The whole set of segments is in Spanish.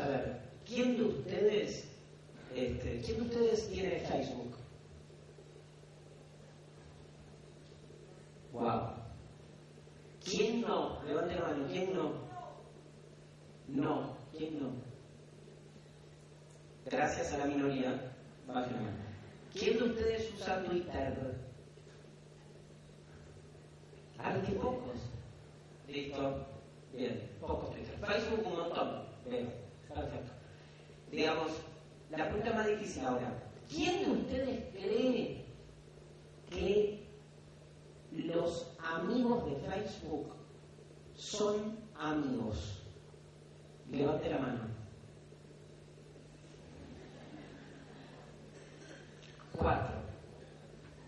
saber, ¿quién de ustedes, este, ¿quién de ustedes tiene Facebook? Wow. ¿Quién no? Levante la mano, ¿quién no? No, ¿quién no? Gracias a la minoría, baje la mano. ¿Quién de ustedes usa Twitter? Alguien pocos. Listo. Bien, pocos Twitter. Facebook un montón. Digamos, la pregunta más difícil ahora. ¿Quién de ustedes cree que los amigos de Facebook son amigos? Levante la mano. Cuatro.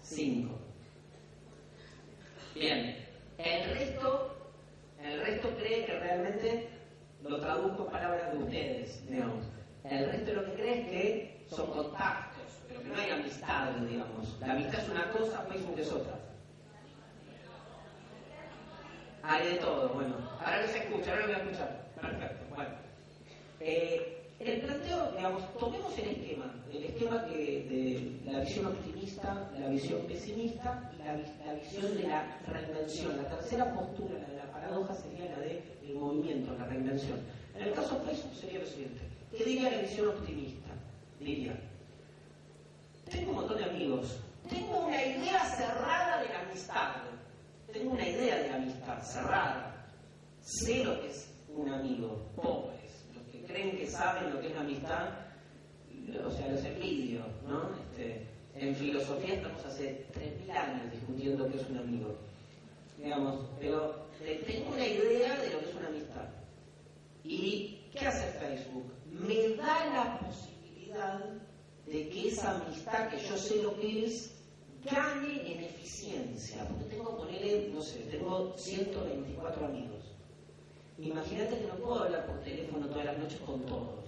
Cinco. Bien. El resto, el resto cree que realmente lo traduzco en palabras de ustedes, digamos. El resto lo que cree es que son contactos, pero que no hay amistad, digamos. La amistad es una cosa, Facebook es otra. Hay de todo, bueno. Ahora no se escucha, ahora lo voy a escuchar. Perfecto, bueno. Eh, el planteo, digamos, tomemos el esquema, el esquema que de la visión optimista, la visión pesimista y la, visión de la reinvención. La tercera postura, la de la paradoja, sería la del el movimiento, la reinvención. En el caso de Facebook sería lo siguiente. ¿Qué diría la visión optimista? Diría, tengo un montón de amigos, tengo una idea cerrada de la amistad, tengo una idea de la amistad cerrada, sé lo que es un amigo, pobres, los que creen que saben lo que es la amistad, o sea, los envidio, ¿no? Este, en filosofía estamos hace 3.000 años discutiendo qué es un amigo, digamos, pero tengo una idea de lo que es una amistad. ¿Y qué hace Facebook? Me da la posibilidad de que esa amistad que yo sé lo que es gane en eficiencia, porque tengo, ponerle, no sé, tengo 124 amigos. Imagínate que no puedo hablar por teléfono todas las noches con todos,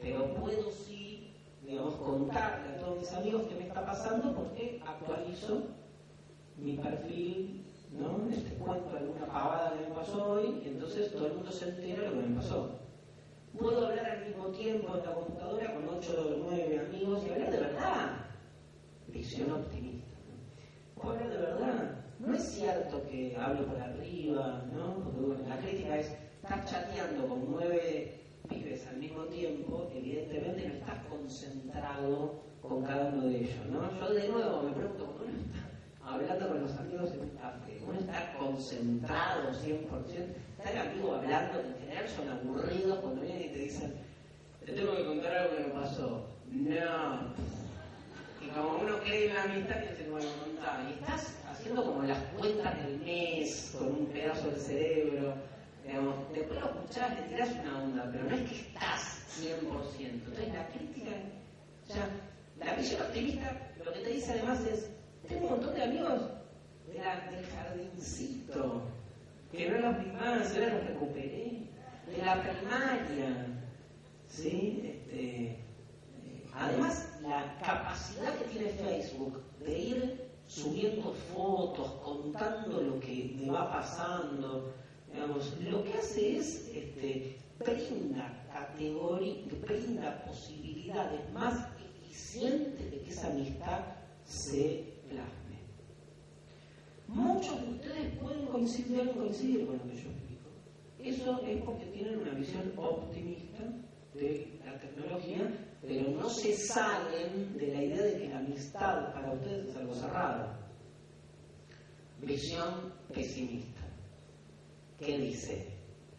pero puedo sí, digamos, contarle a todos mis amigos qué me está pasando porque actualizo mi perfil, ¿no? Este cuento alguna pavada que me pasó hoy, y entonces todo el mundo se entera de lo que me pasó. Puedo hablar al mismo tiempo en la computadora con 8 o 9 amigos y hablar de verdad. Visión optimista. ¿no? Puedo hablar de verdad. No es cierto que hablo por arriba, ¿no? Porque bueno, la crítica es, estás chateando con nueve pibes al mismo tiempo, evidentemente no estás concentrado con cada uno de ellos, ¿no? Yo de nuevo me pregunto, ¿cómo uno está hablando con los amigos? ¿Uno está concentrado 100%? ¿Está el amigo hablando en general son aburridos cuando vienen y te dicen, te tengo que contar algo que me pasó? No. Y como uno cree en la amistad, van a contar. Y estás haciendo como las cuentas del mes con un pedazo del cerebro. Digamos, después lo escuchás, le tirás una onda, pero no es que estás 100%. Entonces la crítica, o la visión optimista lo que te dice además es, tengo un montón de amigos del jardincito, que los vi más, ahora los recuperé, de la primaria, ¿sí? Este, Además, la capacidad que tiene Facebook de ir subiendo fotos, contando lo que me va pasando, digamos, lo que hace es este, brinda categoría, brinda posibilidades más eficientes de que esa amistad se plasme. Muchos de ustedes pueden coincidir, coincidir con lo que yo explico. Eso es porque tienen una visión optimista de la tecnología, pero no se salen de la idea de que la amistad para ustedes es algo cerrado. Visión pesimista. ¿Qué dice?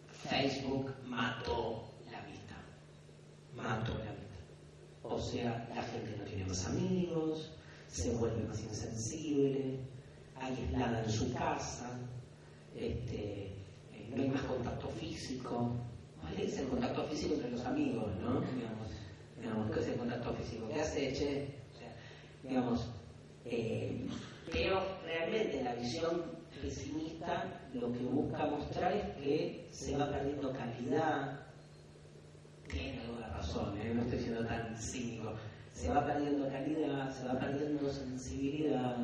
Facebook mató la amistad. Mató la amistad. O sea, la gente no tiene más amigos, se vuelve más insensible, aislada en su casa, este, no hay más contacto físico, ¿Cuál es el contacto físico entre los amigos, no? Digamos, digamos ¿qué es el contacto físico? ¿Qué hace, che? O sea, digamos, eh, pero realmente la visión pesimista lo que busca mostrar es que se va perdiendo calidad, tiene alguna razón, ¿eh? no estoy siendo tan cínico, se va perdiendo calidad, se va perdiendo sensibilidad,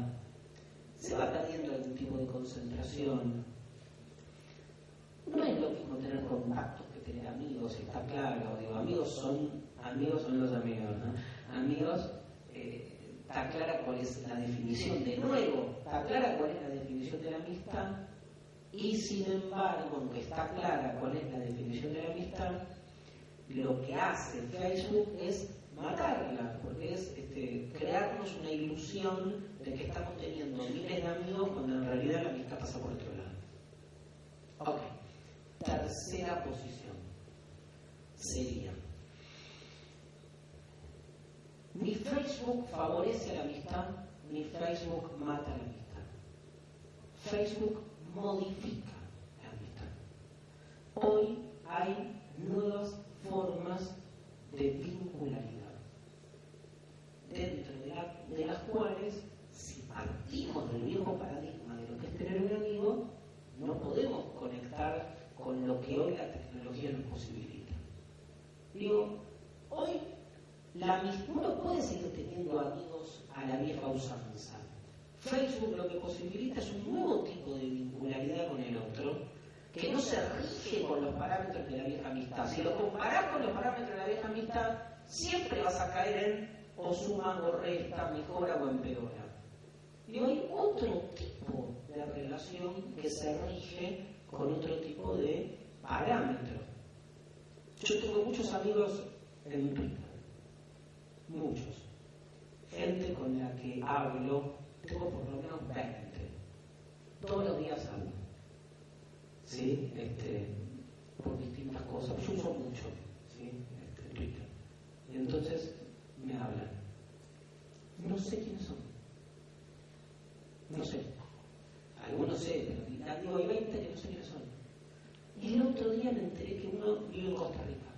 se va perdiendo algún tipo de concentración. No es lo mismo tener contactos que tener amigos, está claro. Digo, amigos son, amigos son los amigos. Amigos, eh, está clara cuál es la definición. De nuevo, está clara cuál es la definición de la amistad Y sin embargo, aunque está clara cuál es la definición de la amistad, lo que hace Facebook es matarla, porque es una ilusión de que estamos teniendo miles de amigos cuando en realidad la amistad pasa por otro lado. Ok, tercera posición sería, ni Facebook favorece la amistad, ni Facebook mata la amistad. Facebook modifica la amistad. Hoy hay nuevas formas de vincularidad dentro de, las cuales, si partimos del viejo paradigma de lo que es tener un amigo, no podemos conectar con lo que hoy la tecnología nos posibilita. Digo, hoy la, uno puede seguir teniendo amigos a la vieja usanza. Facebook lo que posibilita es un nuevo tipo de vincularidad con el otro, que no se rige con los parámetros de la vieja amistad. Si lo comparás con los parámetros de la vieja amistad, siempre vas a caer en o suma o resta, mejora o empeora. Y hay otro tipo de relación que se rige con otro tipo de parámetros. Yo tengo muchos amigos en Twitter, muchos. Gente con la que hablo, tengo por lo menos 20. Todos los días hablo. ¿Sí? Este, por distintas cosas. Yo uso mucho ¿sí? este, Twitter. Y entonces. No sé quiénes son. No sé. Algunos sé, pero digo, hay 20 que no sé quiénes son. Y el otro día me enteré que uno vive en Costa Rica,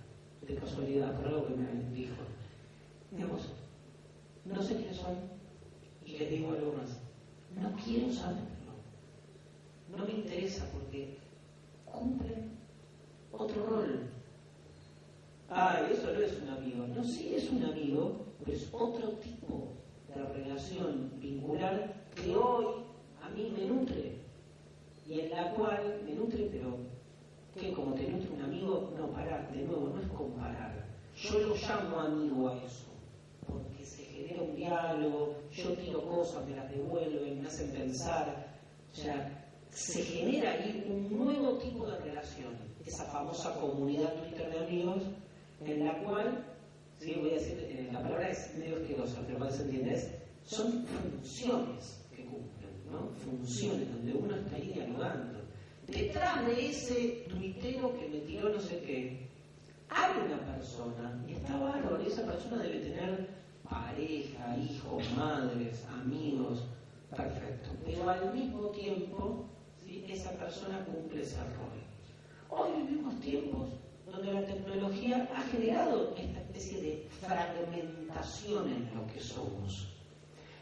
de casualidad, por algo que me dijo. Digamos, no sé quiénes son, y les digo algo más. No quiero saberlo. No me interesa porque cumplen otro rol. Ah, eso no es un amigo. No, sí es un amigo, pero es otro tipo de relación vincular que hoy a mí me nutre y en la cual me nutre, pero que como te nutre un amigo, no parar, de nuevo, no es comparar. Yo lo llamo amigo a eso, porque se genera un diálogo, yo tiro cosas, me las devuelven, me hacen pensar, o sea, se genera ahí un nuevo tipo de relación, esa famosa comunidad Twitter de amigos, en la cual ¿sí? voy a decir, eh, la palabra es medio que se entienda, son funciones que cumplen, ¿no? Funciones donde uno está ahí dialogando. Detrás de ese tuitero que me tiró no sé qué, hay una persona, y está bárbaro, y esa persona debe tener pareja, hijos, madres, amigos, perfecto. Pero al mismo tiempo, ¿sí? esa persona cumple ese rol. Hoy vivimos tiempos donde la tecnología ha generado esta fragmentación en lo que somos.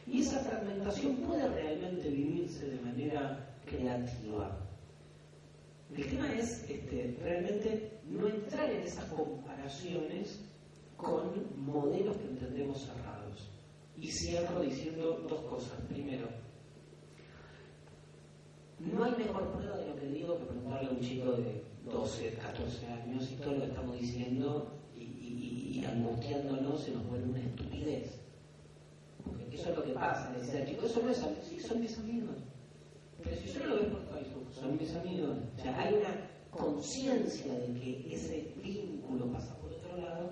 Y esa fragmentación puede realmente vivirse de manera creativa. El tema es este, realmente no entrar en esas comparaciones con modelos que entendemos cerrados. Y cierro diciendo dos cosas. Primero, no hay mejor prueba de lo que digo que preguntarle a un chico de 12, 14 años y todo lo que estamos diciendo y, angustiándonos se nos vuelve una estupidez. Porque eso es lo que pasa. Le decía chico, eso no es sí, son mis amigos. Pero si yo lo veo por Facebook, son mis amigos. O sea, hay una conciencia de que ese vínculo pasa por otro lado